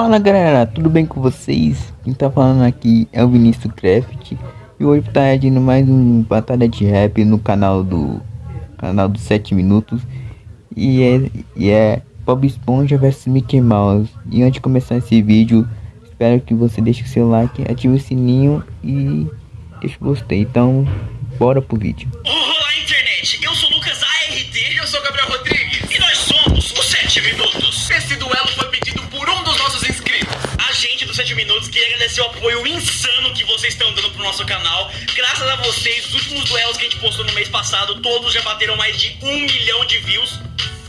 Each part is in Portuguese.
Fala galera, tudo bem com vocês? Quem tá falando aqui é o Vinícius Craft E hoje tá agindo mais um batalha de rap no canal do canal dos 7 minutos E é, e é Bob Esponja vs Mickey Mouse. E antes de começar esse vídeo, espero que você deixe o seu like, ative o sininho e deixe o gostei. Então, bora pro vídeo minutos queria agradecer o apoio insano que vocês estão dando pro nosso canal Graças a vocês, os últimos duelos que a gente postou no mês passado Todos já bateram mais de um milhão de views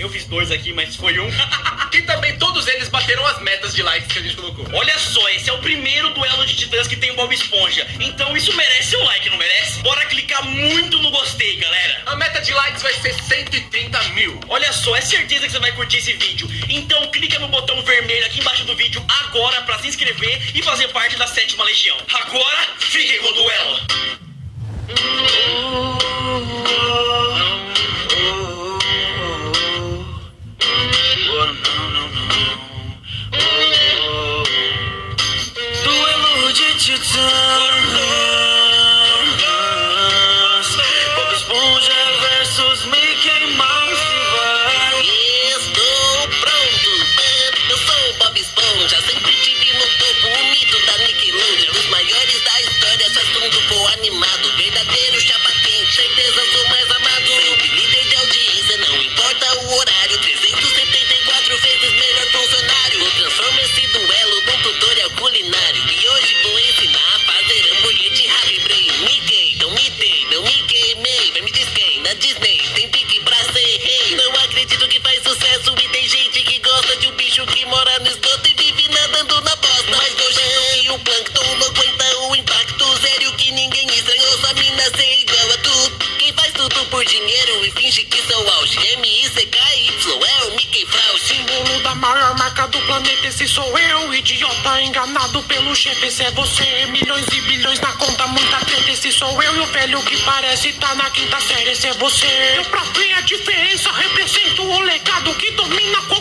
eu fiz dois aqui, mas foi um. e também todos eles bateram as metas de likes que a gente colocou. Olha só, esse é o primeiro duelo de titãs que tem o Bob Esponja. Então isso merece um like, não merece? Bora clicar muito no gostei, galera. A meta de likes vai ser 130 mil. Olha só, é certeza que você vai curtir esse vídeo. Então clica no botão vermelho aqui embaixo do vídeo agora pra se inscrever e fazer parte da sétima legião. Agora, fiquem com o. Duelo planeta, esse sou eu Idiota enganado pelo chefe, esse é você. Milhões e bilhões na conta, muita treta Esse sou eu e o velho que parece tá na quinta série, esse é você. Eu pra ver a diferença, represento o legado Que domina qualquer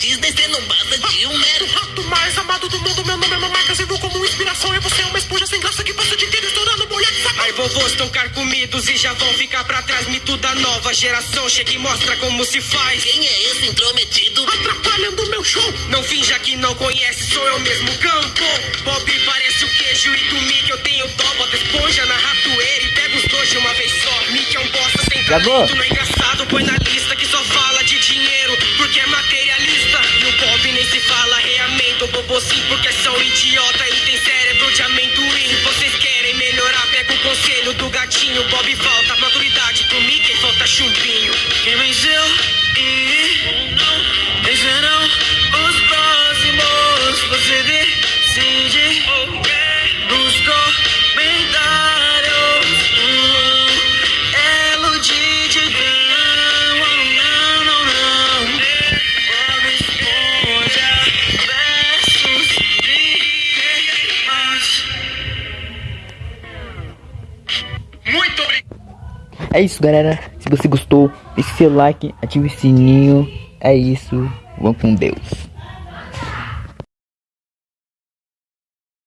Disney, cê não passa de um O mero rato mais amado do mundo, meu nome é Mamacas e como inspiração E você é uma esponja sem graça que passa o dia inteiro estourando bolha de sabão Ai, vovôs estão carcomidos e já vão ficar pra trás. Mito da nova geração chega e mostra como se faz. Quem é esse intrometido? Atrapalhando meu show Não finja que não conhece, sou eu mesmo campo. Bob parece o queijo e do Mickey eu tenho dó. Bota esponja na ratoeira e pega os dois de uma vez só. Mickey é um bosta sem talento, não é engraçado. Põe na lista que só fala de dinheiro, porque é materialista. Nem se fala reamento. Bobo sim, porque são idiota e tem cérebro de amendoim. Vocês querem melhorar, pega o conselho do gatinho. Bob É isso galera, se você gostou, deixe seu like, ative o sininho. É isso, vamos com Deus